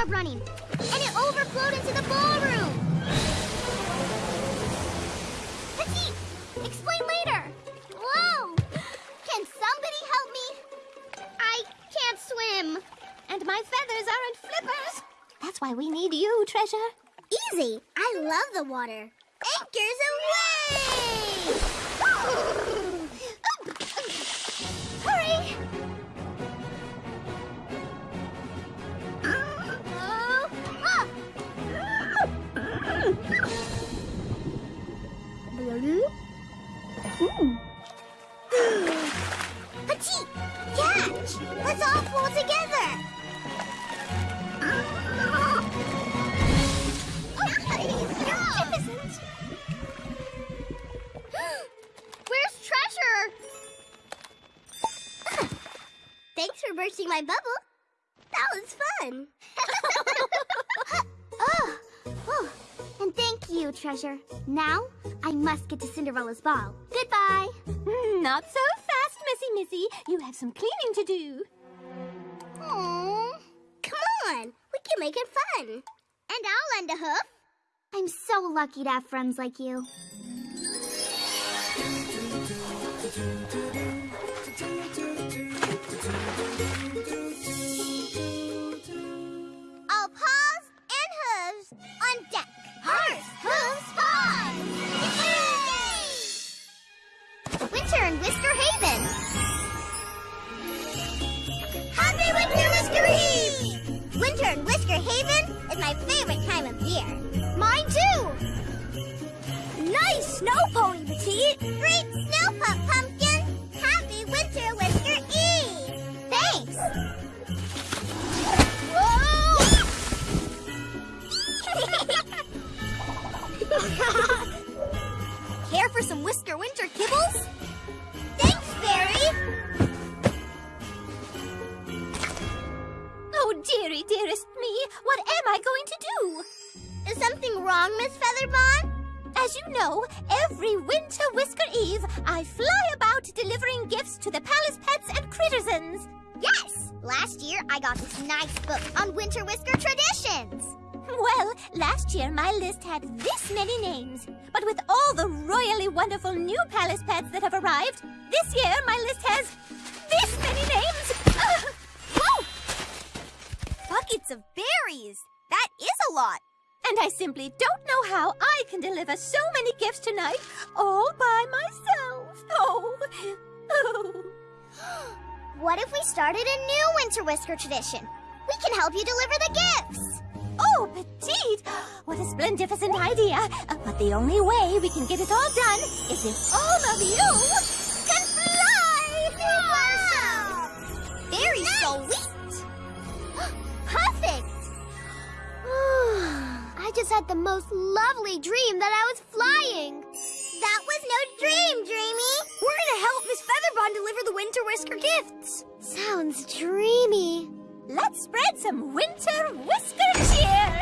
bathtub running, and it overflowed into the ballroom. Petite, explain later. Whoa! Can somebody help me? I can't swim. And my feathers aren't flippers. That's why we need you, Treasure. Easy. I love the water. Petite, catch! Let's all pull together! Where's treasure? Thanks for bursting my bubble. That was fun. and thank you, treasure. Now I must get to Cinderella's ball. Goodbye. Hmm, Not so fast, Missy Missy. You have some cleaning to do. Aww. Come on, we can make it fun. And I'll lend a hoof. I'm so lucky to have friends like you. All paws and hooves on deck. Paws, hooves, paws! Winter in Whisker Haven. Happy Winter Whisker Eve! Winter in Whisker Haven is my favorite time of year. Mine too! Nice snow pony, Petite! Great winter whisker traditions. Well, last year my list had this many names. But with all the royally wonderful new palace pets that have arrived, this year my list has this many names. Whoa! Buckets of berries! That is a lot. And I simply don't know how I can deliver so many gifts tonight all by myself. Oh, oh. What if we started a new winter whisker tradition? We can help you deliver the gifts. Oh, Petite! What a splendificent idea! Uh, but the only way we can get it all done is if all of you Can fly! Wow! Very sweet. Perfect. I just had the most lovely dream that I was flying. That was no dream, Dreamy. We're gonna help Miss Featherbon deliver the winter whisker gifts. Sounds dreamy. Let's spread some winter whisker cheer!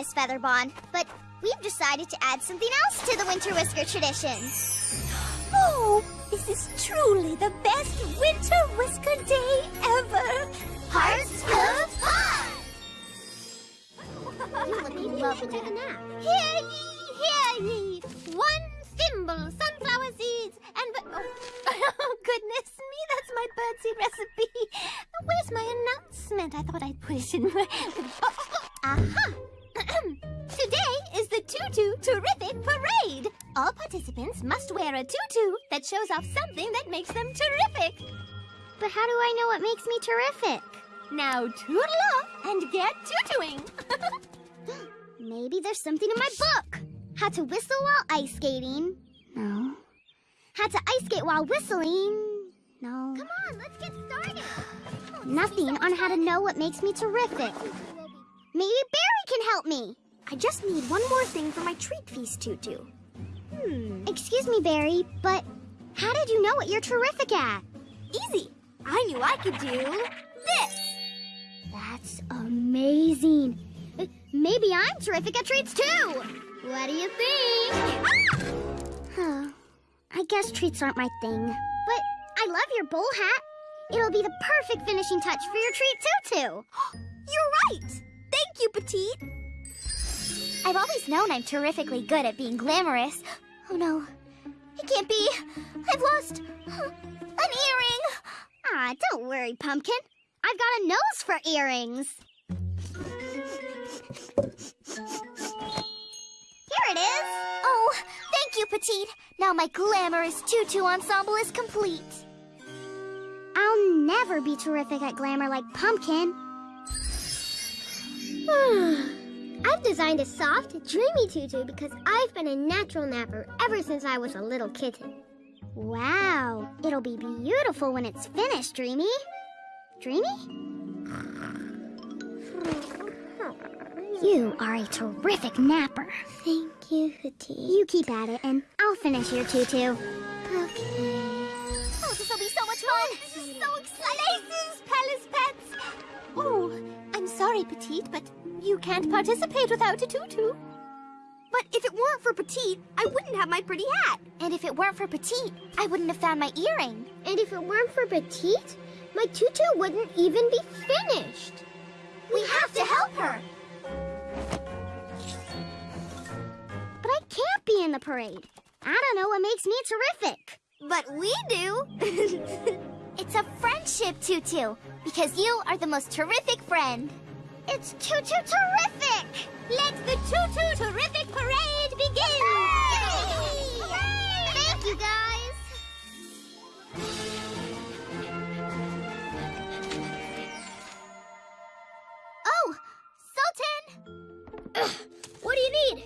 Miss Featherbon, but we've decided to add something else to the Winter Whisker tradition. Oh, this is truly the best Winter Whisker Day ever! Hearts full of fun! you would be lovely to take a nap. Hear ye, hear ye! One thimble sunflower seeds and... Oh, oh, goodness me, that's my birdseed recipe. Where's my announcement? I thought I'd put it in my... Aha! Today is the Tutu Terrific Parade. All participants must wear a tutu that shows off something that makes them terrific. But how do I know what makes me terrific? Now toodle off and get tutuing. Maybe there's something in my book. How to whistle while ice skating. No. How to ice skate while whistling. No. Come on, let's get started. Nothing on how to know what makes me terrific. Maybe Berry can help me. I just need one more thing for my treat feast tutu. Hmm. Excuse me, Berry, but how did you know what you're terrific at? Easy. I knew I could do this. That's amazing. Uh, Maybe I'm terrific at treats too. What do you think? Huh. I guess treats aren't my thing. But I love your bowl hat. It'll be the perfect finishing touch for your treat tutu. You're right. Thank you, Petite. I've always known I'm terrifically good at being glamorous. Oh no. It can't be. I've lost an earring. Ah, don't worry, Pumpkin. I've got a nose for earrings. Here it is. Oh, thank you, Petite. Now my glamorous tutu ensemble is complete. I'll never be terrific at glamour like Pumpkin. I've designed a soft, dreamy tutu because I've been a natural napper ever since I was a little kitten. Wow, it'll be beautiful when it's finished, Dreamy. Dreamy? You are a terrific napper. Thank you, Petite. You keep at it, and I'll finish your tutu. Okay. Oh, this'll be so much fun! This is so exciting! Places, Palace Pets. Oh, I'm sorry, Petite, but you can't participate without a tutu. But if it weren't for Petite, I wouldn't have my pretty hat. And if it weren't for Petite, I wouldn't have found my earring. And if it weren't for Petite, my tutu wouldn't even be finished. We have to help her! But I can't be in the parade. I don't know what makes me terrific. But we do. It's a friendship tutu, because you are the most terrific friend. It's tutu terrific! Let the Tutu Terrific Parade begin! Thank you, guys! Oh, Sultan! What do you need?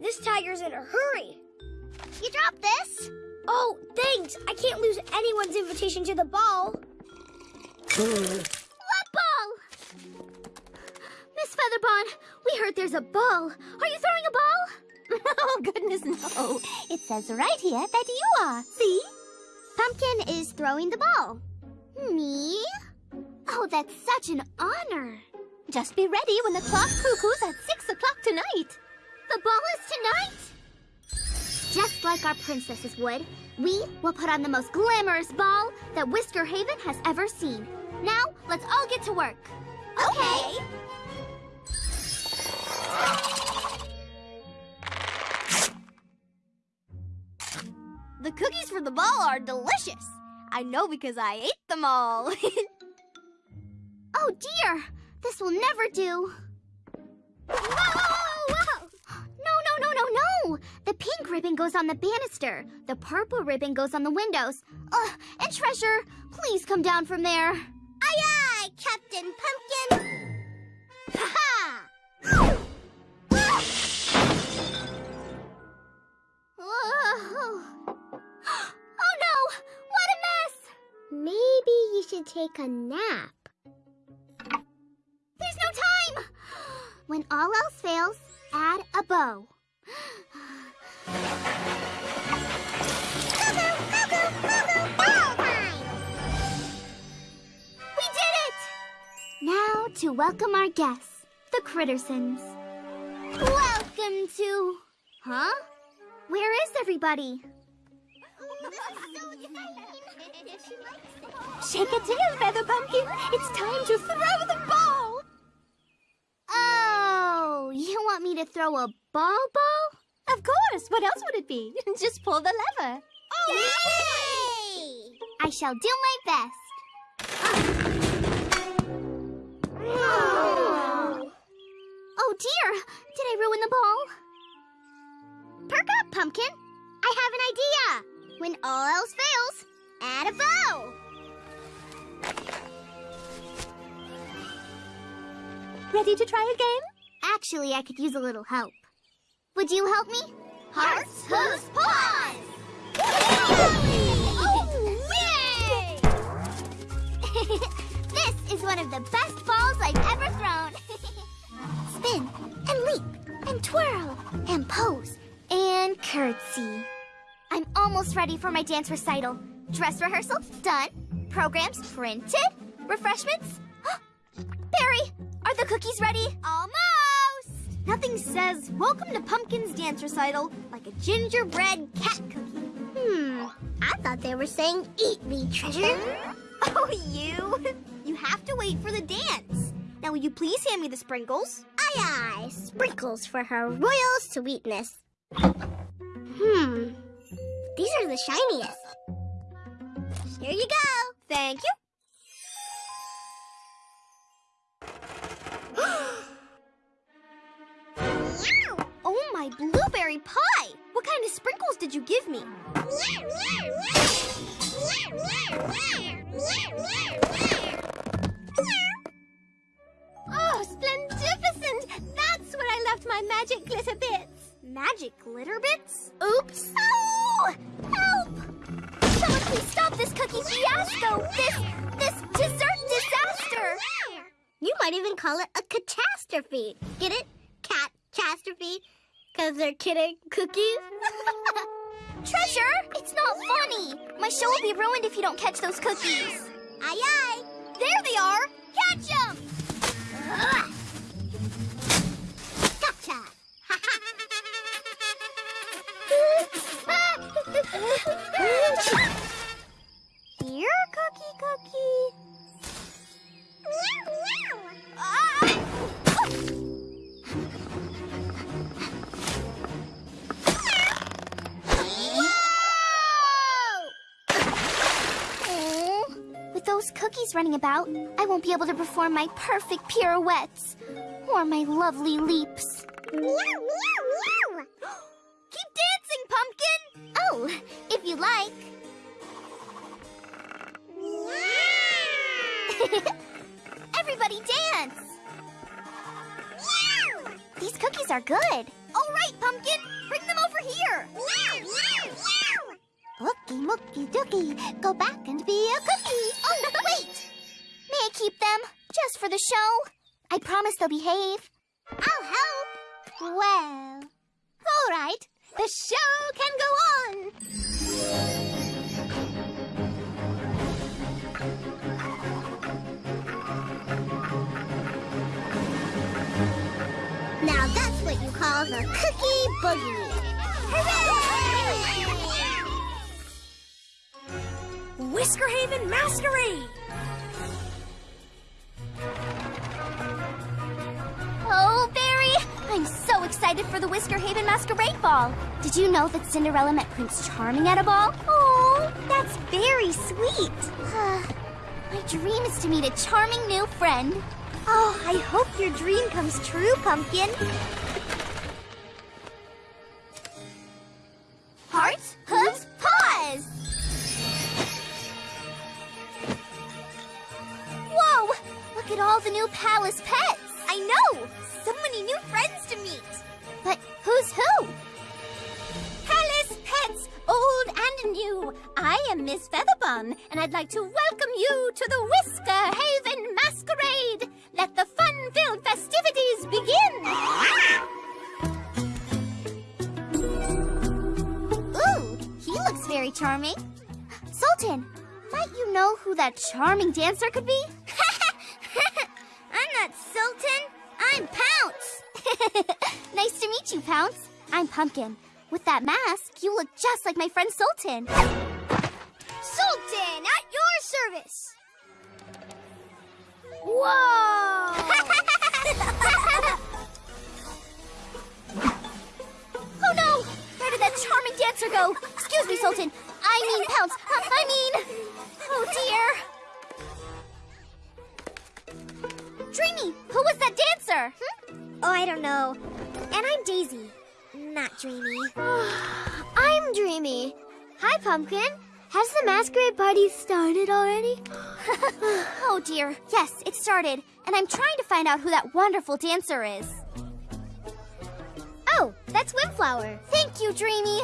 This tiger's in a hurry. You dropped this? Oh, thanks. I can't lose anyone's invitation to the ball? Miss Featherbon, we heard there's a ball. Are you throwing a ball? oh, goodness, no. It says right here that you are. See? Pumpkin is throwing the ball. Me? Oh, that's such an honor. Just be ready when the clock cuckoos at six o'clock tonight. The ball is tonight? Just like our princesses would, we will put on the most glamorous ball that Whisker Haven has ever seen. Now, let's all get to work. Okay. The cookies for the ball are delicious. I know because I ate them all. Oh dear, this will never do. Whoa, whoa, whoa! No, no, no, no, no! The pink ribbon goes on the banister. The purple ribbon goes on the windows. Ugh, and Treasure, please come down from there. Aye, aye, Captain Pumpkin. Ha take a nap. There's no time! When all else fails, add a bow. Cuckoo, cuckoo, cuckoo, ball time! We did it! Now to welcome our guests, the Crittersons. Welcome to. Huh? Where is everybody? Shake a tail, Feather Pumpkin. It's time to throw the ball. Oh, you want me to throw a ball ball? Of course. What else would it be? Just pull the lever. Oh, Yay! I shall do my best. Ah. Oh dear! Did I ruin the ball? Perk up, Pumpkin! I have an idea! When all else fails, add a bow! Ready to try a game? Actually, I could use a little help. Would you help me? Hearts, hooves, paws! Oh, yay! this is one of the best balls I've ever thrown. Spin and leap and twirl and pose and curtsy. I'm almost ready for my dance recital. Dress rehearsal done. Programs printed. Refreshments. Berry, are the cookies ready? Almost. Nothing says welcome to Pumpkin's dance recital like a gingerbread cat cookie. Hmm, I thought they were saying eat me, treasure. Oh, you! You have to wait for the dance. Now, will you please hand me the sprinkles? Aye, aye, sprinkles for her royal sweetness. Hmm, these are the shiniest. Here you go. Thank you. oh, my blueberry pie! What kind of sprinkles did you give me? Oh, splendificent! That's where I left my magic glitter bits. Magic glitter bits? Oops! Oh! This cookie fiasco! This, this dessert disaster! You might even call it a catastrophe. Get it? Cat catastrophe? Because they're kidding cookies? Treasure! It's not funny! My show will be ruined if you don't catch those cookies. Aye aye! There they are! Catch them! Gotcha! Here, cookie cookie. Ah! Aw, With those cookies running about, I won't be able to perform my perfect pirouettes or my lovely leaps. Keep mookie dookie, go back and be a cookie. Oh, wait! May I keep them? Just for the show? I promise they'll behave. I'll help. Well, all right. The show can go on. Now that's what you call the cookie boogie. Whisker Haven Masquerade! Oh, Berry! I'm so excited for the Whisker Haven Masquerade Ball. Did you know that Cinderella met Prince Charming at a ball? Oh, that's very sweet. My dream is to meet a charming new friend. Oh, I hope your dream comes true, Pumpkin. I am Miss Featherbon, and I'd like to welcome you to the Whisker Haven Masquerade. Let the fun-filled festivities begin. Ooh, he looks very charming. Sultan, might you know who that charming dancer could be? I'm not Sultan. I'm Pounce. nice to meet you, Pounce. I'm Pumpkin. With that mask, you look just like my friend Sultan. Sultan, at your service. Whoa! Oh no! Where did that charming dancer go? Excuse me, Sultan. I mean Pounce. Uh, I mean... Oh dear. Dreamy, who was that dancer? Oh, I don't know. And I'm Daisy, not Dreamy. I'm Dreamy. Hi, Pumpkin. Has the masquerade party started already? oh dear. Yes, it started. And I'm trying to find out who that wonderful dancer is. Oh, that's Windflower. Thank you, Dreamy.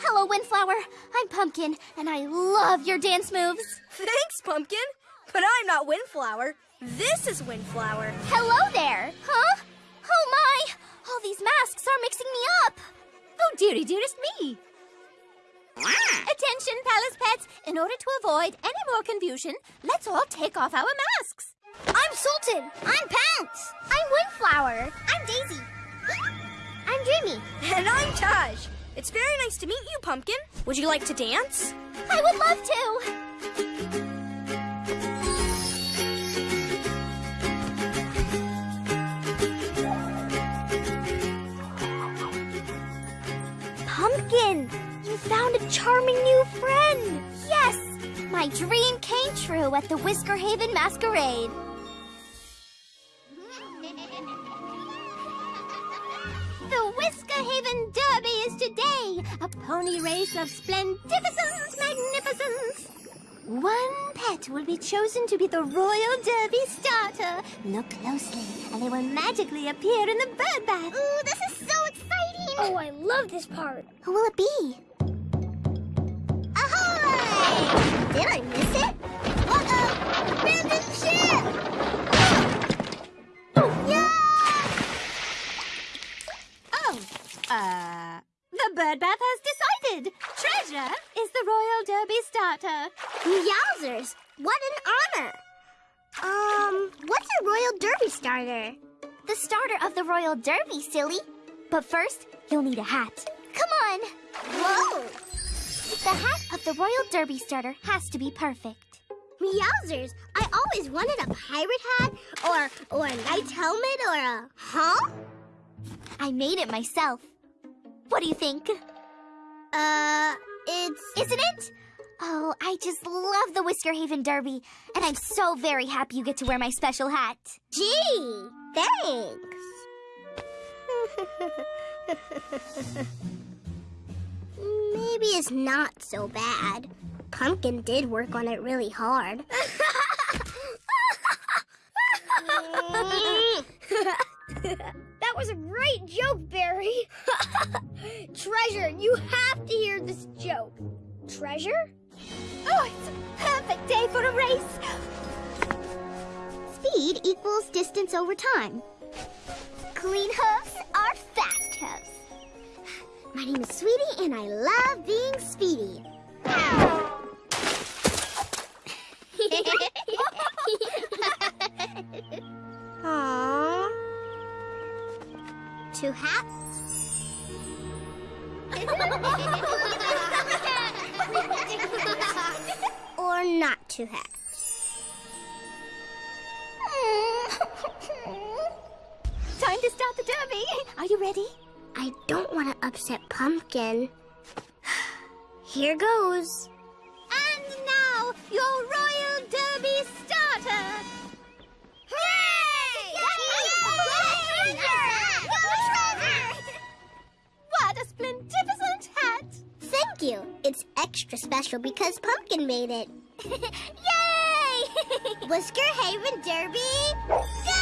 Hello, Windflower. I'm Pumpkin, and I love your dance moves. Thanks, Pumpkin. But I'm not Windflower. This is Windflower. Hello there. Huh? Oh my! All these masks are mixing me up. Oh, dearie, dearest me. Attention, palace pets. In order to avoid any more confusion, let's all take off our masks. I'm Sultan. I'm Pounce. I'm Windflower. I'm Daisy. I'm Dreamy. And I'm Taj. It's very nice to meet you, Pumpkin. Would you like to dance? I would love to. Charming new friend. Yes, my dream came true at the Whisker Haven Masquerade. The Whisker Haven Derby is today, a pony race of splendificent magnificence. One pet will be chosen to be the Royal Derby starter. Look closely, and they will magically appear in the bird bath. Ooh, this is so exciting. Oh, I love this part. Who will it be? Silly. But first, you'll need a hat. Come on! Whoa! The hat of the Royal Derby starter has to be perfect. Meowsers! I always wanted a pirate hat, or or a knight's helmet, or a huh? I made it myself. What do you think? Uh, it's Isn't it? Oh, I just love the Whisker Haven Derby, and I'm so very happy you get to wear my special hat. gee, thanks. Maybe it's not so bad. Pumpkin did work on it really hard. That was a great joke, Berry. Treasure, you have to hear this joke. Treasure? Oh, it's a perfect day for a race. Speed equals distance over time. Clean hooves are fast hooves. My name is Sweetie, and I love being speedy. Aww. Two hats. or not two hats. Time to start the derby. Are you ready? I don't want to upset Pumpkin. Here goes. And now, your Royal Derby starter. What a splendificent hat! Thank you. It's extra special because Pumpkin made it. Yay! Whisker Haven Derby